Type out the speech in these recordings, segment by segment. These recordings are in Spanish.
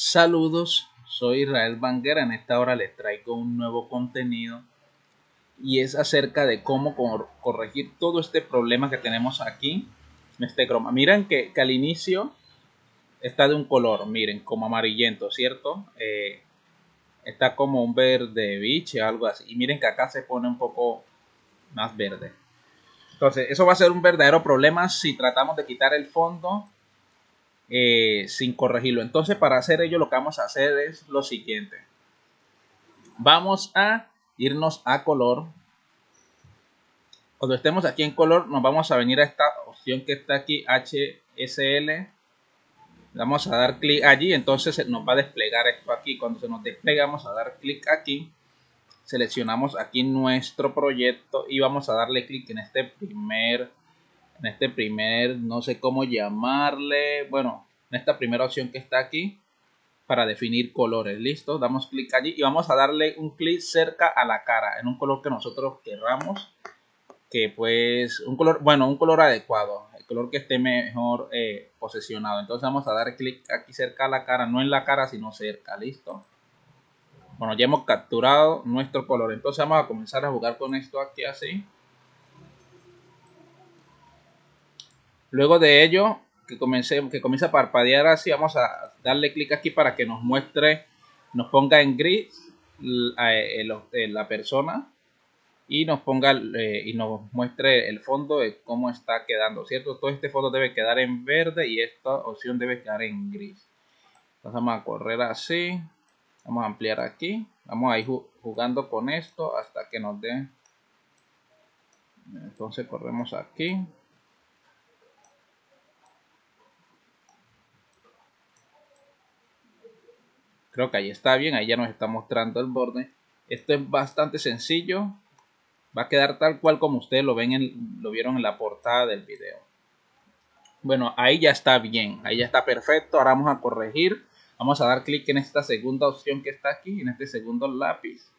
Saludos, soy Israel Banguera. En esta hora les traigo un nuevo contenido y es acerca de cómo corregir todo este problema que tenemos aquí en este croma. Miren que, al inicio está de un color, miren, como amarillento, ¿cierto? Eh, está como un verde biche, algo así. Y miren que acá se pone un poco más verde. Entonces, eso va a ser un verdadero problema si tratamos de quitar el fondo eh, sin corregirlo. Entonces, para hacer ello, lo que vamos a hacer es lo siguiente. Vamos a irnos a color. Cuando estemos aquí en color, nos vamos a venir a esta opción que está aquí, HSL. Vamos a dar clic allí, entonces nos va a desplegar esto aquí. Cuando se nos despliega, vamos a dar clic aquí. Seleccionamos aquí nuestro proyecto y vamos a darle clic en este primer en este primer, no sé cómo llamarle, bueno, en esta primera opción que está aquí para definir colores. Listo, damos clic allí y vamos a darle un clic cerca a la cara en un color que nosotros querramos. Que pues, un color, bueno, un color adecuado, el color que esté mejor eh, posicionado. Entonces vamos a dar clic aquí cerca a la cara, no en la cara, sino cerca. Listo. Bueno, ya hemos capturado nuestro color. Entonces vamos a comenzar a jugar con esto aquí así. Luego de ello, que, comience, que comience a parpadear así, vamos a darle clic aquí para que nos muestre, nos ponga en gris eh, la persona y nos ponga eh, y nos muestre el fondo de cómo está quedando, ¿cierto? Todo este fondo debe quedar en verde y esta opción debe quedar en gris. Entonces vamos a correr así, vamos a ampliar aquí, vamos a ir jugando con esto hasta que nos dé. Entonces corremos aquí. Creo que ahí está bien, ahí ya nos está mostrando el borde. Esto es bastante sencillo. Va a quedar tal cual como ustedes lo, ven en, lo vieron en la portada del video. Bueno, ahí ya está bien, ahí ya está perfecto. Ahora vamos a corregir. Vamos a dar clic en esta segunda opción que está aquí, en este segundo lápiz.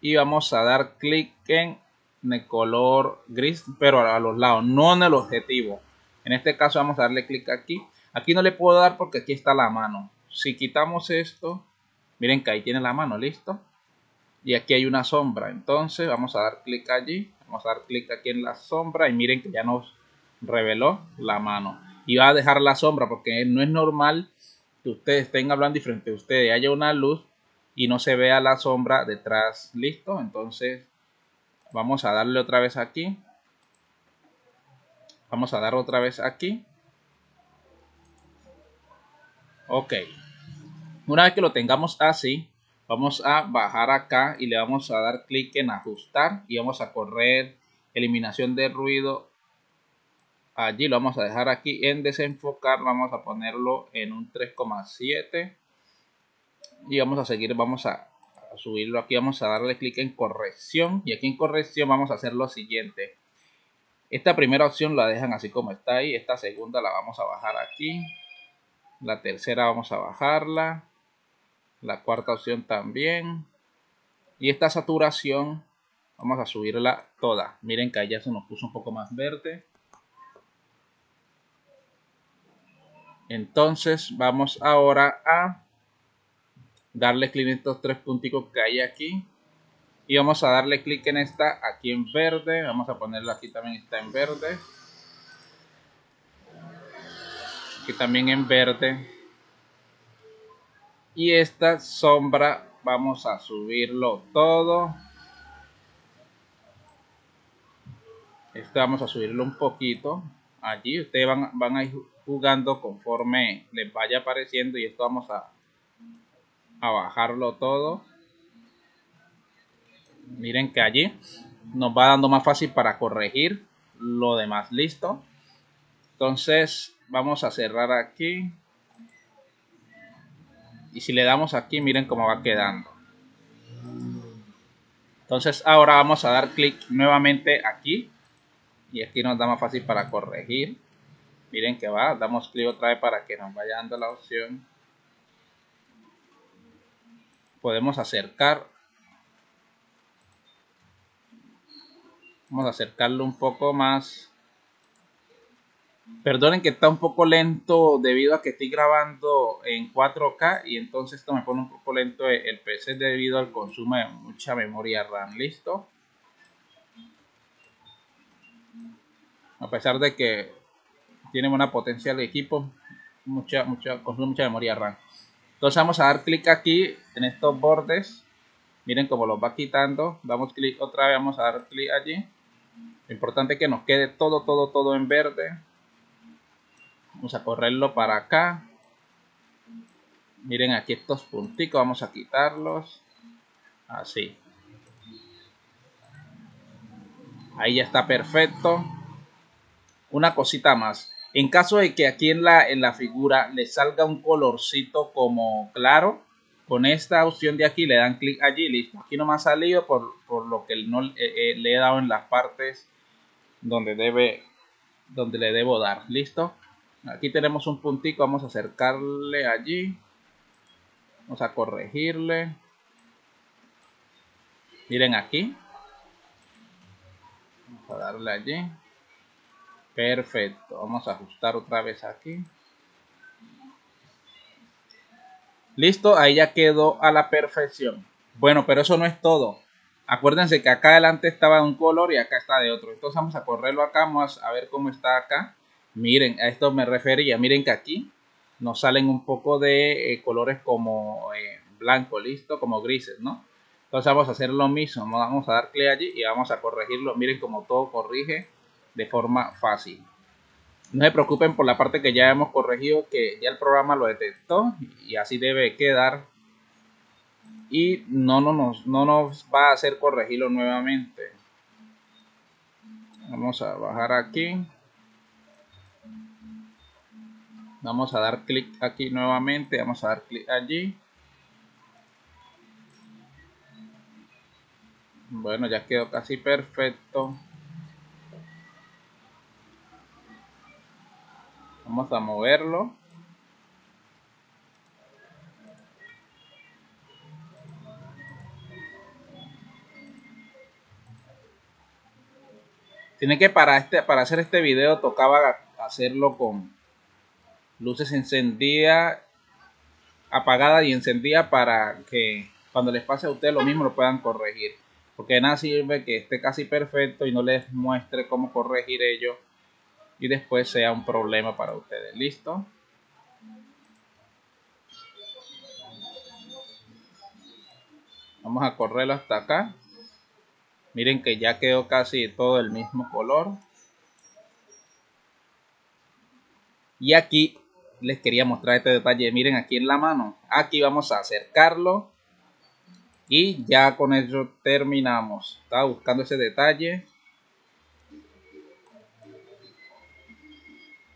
Y vamos a dar clic en el color gris, pero a los lados, no en el objetivo. En este caso vamos a darle clic aquí Aquí no le puedo dar porque aquí está la mano. Si quitamos esto, miren que ahí tiene la mano, listo. Y aquí hay una sombra. Entonces vamos a dar clic allí. Vamos a dar clic aquí en la sombra y miren que ya nos reveló la mano. Y va a dejar la sombra porque no es normal que ustedes estén hablando y frente a ustedes haya una luz y no se vea la sombra detrás. Listo. Entonces vamos a darle otra vez aquí. Vamos a dar otra vez aquí. Ok. Una vez que lo tengamos así, vamos a bajar acá y le vamos a dar clic en ajustar y vamos a correr eliminación de ruido. Allí lo vamos a dejar aquí en desenfocar, vamos a ponerlo en un 3,7 y vamos a seguir, vamos a, subirlo aquí, vamos a darle clic en corrección y aquí en corrección vamos a hacer lo siguiente. Esta primera opción la dejan así como está ahí, esta segunda la vamos a bajar aquí la tercera vamos a bajarla. La cuarta opción también. Y esta saturación vamos a subirla toda. Miren que ya se nos puso un poco más verde. Entonces vamos ahora a darle clic en estos tres punticos que hay aquí. Y vamos a darle clic en esta aquí en verde. Vamos a ponerla aquí también está en verde. También en verde. Y esta sombra vamos a subirlo todo. Este vamos a subirlo un poquito. Allí ustedes van, van a ir jugando conforme les vaya apareciendo y esto vamos a, a bajarlo todo. Miren que allí nos va dando más fácil para corregir lo demás. Listo. Entonces vamos a cerrar aquí. Y si le damos aquí, miren cómo va quedando. Entonces ahora vamos a dar clic nuevamente aquí. Y aquí nos da más fácil para corregir. Miren que va, damos clic otra vez para que nos vaya dando la opción. Podemos acercar. Vamos a acercarlo un poco más Perdonen que está un poco lento debido a que estoy grabando en 4K y entonces esto me pone un poco lento el PC debido al consumo de mucha memoria RAM. ¿Listo? A pesar de que tiene una potencia de equipo, mucha, mucha, consume mucha memoria RAM. Entonces vamos a dar clic aquí en estos bordes. Miren cómo los va quitando. Damos clic otra vez, vamos a dar clic allí. Lo importante es que nos quede todo, todo, todo en verde Vamos a correrlo para acá. Miren aquí estos punticos, vamos a quitarlos. Así. Ahí ya está perfecto. Una cosita más. En caso de que aquí en la, en la figura le salga un colorcito como claro, con esta opción de aquí le dan clic allí, listo. Aquí no me ha salido por, lo que no eh, eh, le he dado en las partes donde debe, donde le debo dar, listo. Aquí tenemos un puntico, vamos a acercarle allí. Vamos a corregirle. Miren aquí. Vamos a darle allí. Perfecto. Vamos a ajustar otra vez aquí. Listo, ahí ya quedó a la perfección. Bueno, pero eso no es todo. Acuérdense que acá adelante estaba de un color y acá está de otro. Entonces vamos a correrlo acá, vamos a ver cómo está acá. Miren, a esto me refería. Miren que aquí nos salen un poco de eh, colores como eh, blanco, listo, como grises, ¿no? Entonces vamos a hacer lo mismo. Vamos a dar clic allí y vamos a corregirlo. Miren como todo corrige de forma fácil. No se preocupen por la parte que ya hemos corregido, que ya el programa lo detectó y así debe quedar. Y no, no, no nos va a hacer corregirlo nuevamente. Vamos a bajar aquí. Vamos a dar clic aquí nuevamente, vamos a dar clic allí. Bueno, ya quedó casi perfecto. Vamos a moverlo. Tiene que para este para hacer este video tocaba hacerlo con luces encendidas, apagadas y encendidas para que cuando les pase a ustedes lo mismo lo puedan corregir. Porque nada sirve que esté casi perfecto y no les muestre cómo corregir ello y después sea un problema para ustedes. ¿Listo? Vamos a correrlo hasta acá. Miren que ya quedó casi todo el mismo color. Y aquí les quería mostrar este detalle. Miren aquí en la mano. Aquí vamos a acercarlo. Y ya con eso terminamos. Estaba buscando ese detalle.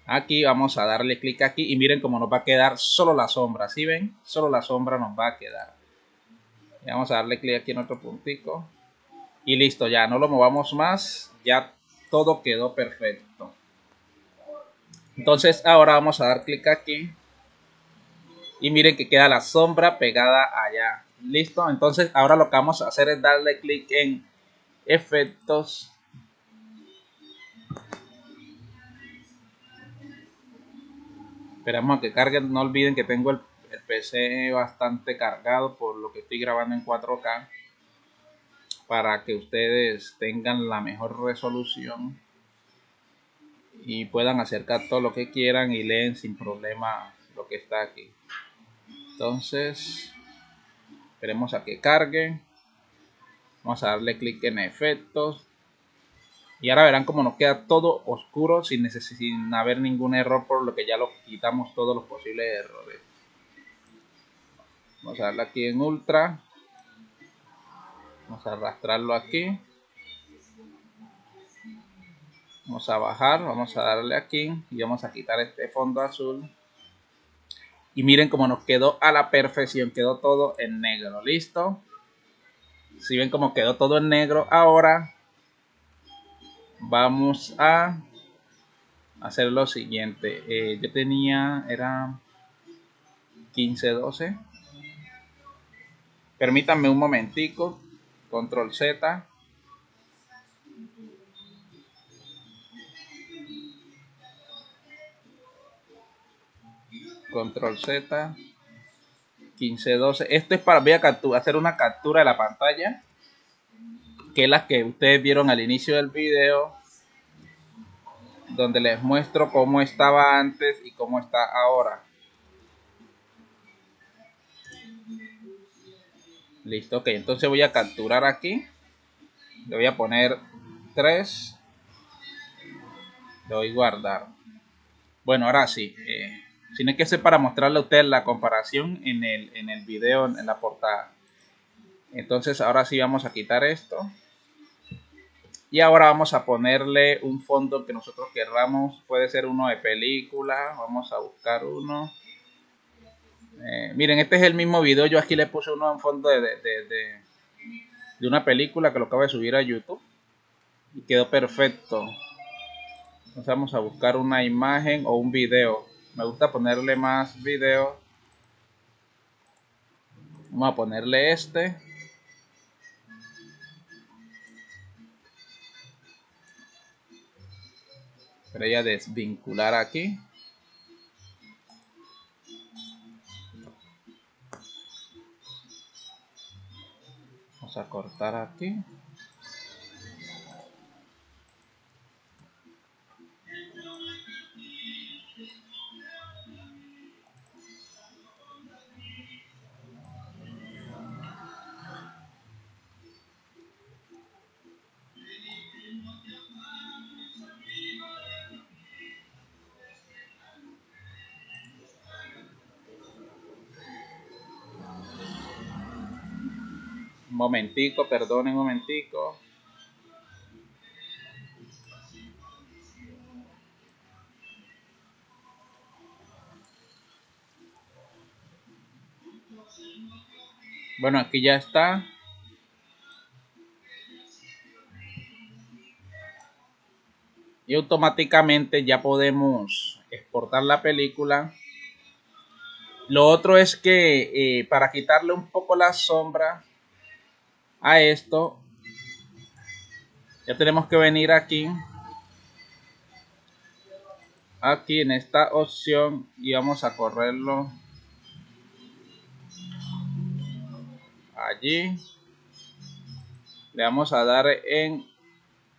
Aquí vamos a darle clic aquí y miren cómo nos va a quedar solo la sombra. ¿Sí ven? Solo la sombra nos va a quedar. vamos a darle clic aquí en otro puntico. Y listo, ya no lo movamos más. Ya todo quedó perfecto. Entonces ahora vamos a dar clic aquí. Y miren que queda la sombra pegada allá. Listo. Entonces ahora lo que vamos a hacer es darle clic en efectos. Esperamos a que cargue. No olviden que tengo el, el PC bastante cargado por lo que estoy grabando en 4K. Para que ustedes tengan la mejor resolución y puedan acercar todo lo que quieran y leen sin problema lo que está aquí. Entonces, esperemos a que cargue. Vamos a darle clic en efectos. Y ahora verán cómo nos queda todo oscuro sin, sin haber ningún error, por lo que ya lo quitamos todos los posibles errores. Vamos a darle aquí en ultra. Vamos a arrastrarlo aquí. Vamos a bajar, vamos a darle aquí y vamos a quitar este fondo azul. Y miren cómo nos quedó a la perfección, quedó todo en negro, ¿listo? Si ven cómo quedó todo en negro, ahora vamos a hacer lo siguiente. Eh, yo tenía, era 15, 12. Permítanme un momentico, control Z. control Z 1512 esto es para voy a hacer una captura de la pantalla que es la que ustedes vieron al inicio del video donde les muestro cómo estaba antes y cómo está ahora. Listo ok entonces voy a capturar aquí. Le voy a poner 3 le doy guardar. Bueno ahora sí eh, sino que ser para mostrarle a ustedes la comparación en el, en el video, en la portada. Entonces ahora sí vamos a quitar esto. Y ahora vamos a ponerle un fondo que nosotros querramos. Puede ser uno de película. Vamos a buscar uno. Eh, miren, este es el mismo video. Yo aquí le puse uno en fondo de, de, de una película que lo acabo de subir a YouTube. Y quedó perfecto. Entonces vamos a buscar una imagen o un video me gusta ponerle más video. Vamos a ponerle este. Voy a desvincular aquí. Vamos a cortar aquí momentico, perdonen un momentico. Bueno, aquí ya está. Y automáticamente ya podemos exportar la película. Lo otro es que eh, para quitarle un poco la sombra a esto, ya tenemos que venir aquí, aquí en esta opción y vamos a correrlo allí. Le vamos a dar en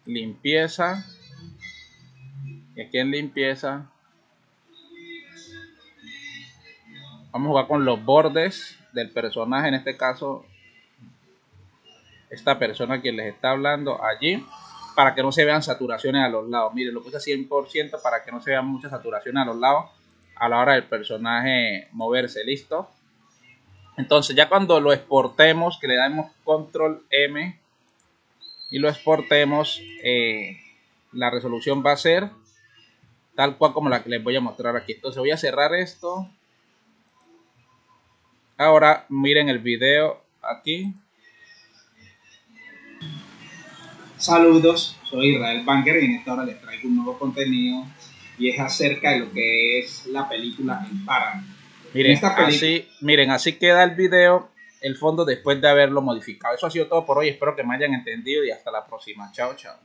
limpieza. Y aquí en limpieza. Vamos a jugar con los bordes del personaje. En este caso esta persona que les está hablando allí para que no se vean saturaciones a los lados. Miren, lo puse a 100% para que no se vean muchas saturaciones a los lados a la hora del personaje moverse. ¿Listo? Entonces ya cuando lo exportemos, que le damos control M y lo exportemos, eh, la resolución va a ser tal cual como la que les voy a mostrar aquí. Entonces voy a cerrar esto. Ahora miren el video aquí. Saludos, soy Israel Banker y en esta hora les traigo un nuevo contenido y es acerca de lo que es la película El Páramo. Miren, así, miren, así queda el video, el fondo después de haberlo modificado. Eso ha sido todo por hoy, espero que me hayan entendido y hasta la próxima. Chao, chao.